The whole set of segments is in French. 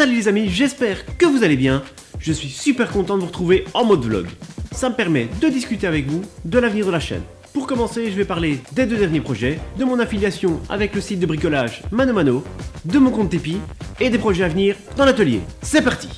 Salut les amis, j'espère que vous allez bien. Je suis super content de vous retrouver en mode vlog. Ça me permet de discuter avec vous de l'avenir de la chaîne. Pour commencer, je vais parler des deux derniers projets, de mon affiliation avec le site de bricolage Mano Mano, de mon compte Tipeee et des projets à venir dans l'atelier. C'est parti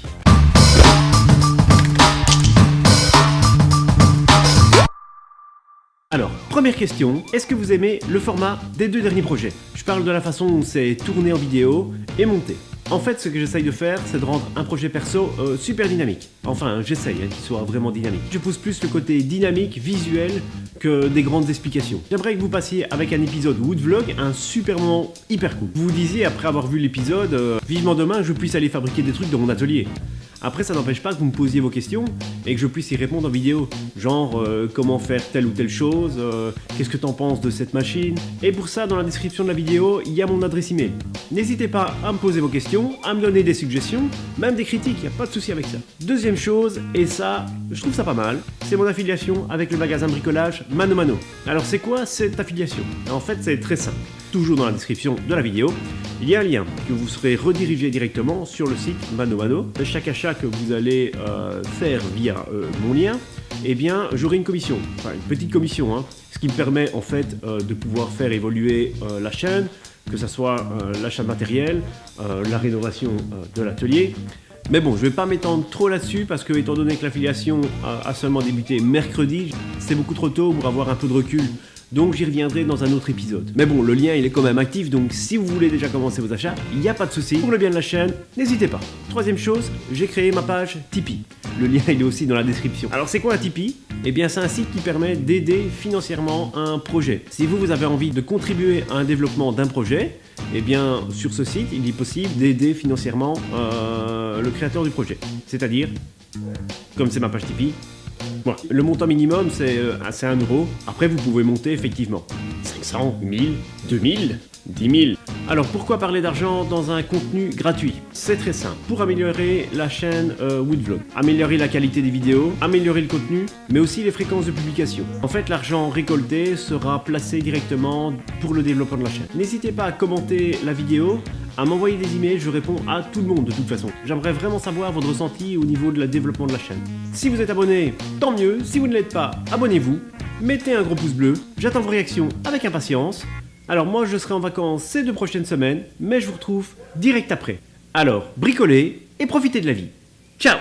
Alors, première question, est-ce que vous aimez le format des deux derniers projets? Je parle de la façon dont c'est tourné en vidéo et monté. En fait, ce que j'essaye de faire, c'est de rendre un projet perso euh, super dynamique. Enfin, j'essaye hein, qu'il soit vraiment dynamique. Je pousse plus le côté dynamique, visuel, que des grandes explications. J'aimerais que vous passiez avec un épisode Woodvlog un super moment hyper cool. Vous vous disiez, après avoir vu l'épisode, euh, vivement demain, je puisse aller fabriquer des trucs dans mon atelier. Après, ça n'empêche pas que vous me posiez vos questions et que je puisse y répondre en vidéo. Genre, euh, comment faire telle ou telle chose, euh, qu'est-ce que t'en penses de cette machine? Et pour ça, dans la description de la vidéo, il y a mon adresse email. N'hésitez pas à me poser vos questions, à me donner des suggestions, même des critiques, il n'y a pas de souci avec ça. Deuxième chose, et ça, je trouve ça pas mal, c'est mon affiliation avec le magasin bricolage Mano Mano. Alors c'est quoi cette affiliation? En fait, c'est très simple toujours dans la description de la vidéo, il y a un lien que vous serez redirigé directement sur le site Mano Mano. Chaque achat que vous allez euh, faire via euh, mon lien, eh bien, j'aurai une commission, enfin une petite commission, hein, ce qui me permet en fait euh, de pouvoir faire évoluer la chaîne, que ce soit l'achat de matériel, la rénovation de l'atelier, mais bon, je vais pas m'étendre trop là-dessus parce que étant donné que l'affiliation a, seulement débuté mercredi, c'est beaucoup trop tôt pour avoir un peu de recul donc j'y reviendrai dans un autre épisode. Mais bon, le lien il est quand même actif, donc si vous voulez déjà commencer vos achats, il n'y a pas de souci. Pour le bien de la chaîne, n'hésitez pas. Troisième chose, j'ai créé ma page Tipeee. Le lien il est aussi dans la description. Alors c'est quoi un Tipeee? Eh bien c'est un site qui permet d'aider financièrement un projet. Si vous, vous avez envie de contribuer à un développement d'un projet, eh bien sur ce site il est possible d'aider financièrement euh, le créateur du projet. C'est-à-dire, comme c'est ma page Tipeee, le montant minimum, c'est euh, 1 euro. Après, vous pouvez monter effectivement. 500, 1000, 2000, 10 000. Alors pourquoi parler d'argent dans un contenu gratuit? C'est très simple. Pour améliorer la chaîne euh, Woodvlog, améliorer la qualité des vidéos, améliorer le contenu, mais aussi les fréquences de publication. En fait, l'argent récolté sera placé directement pour le développement de la chaîne. N'hésitez pas à commenter la vidéo, à m'envoyer des emails, je réponds à tout le monde de toute façon. J'aimerais vraiment savoir votre ressenti au niveau de la développement de la chaîne. Si vous êtes abonné, tant mieux. Si vous ne l'êtes pas, abonnez-vous. Mettez un gros pouce bleu. J'attends vos réactions avec impatience. Alors moi je serai en vacances ces deux prochaines semaines, mais je vous retrouve direct après. Alors bricolez et profitez de la vie. Ciao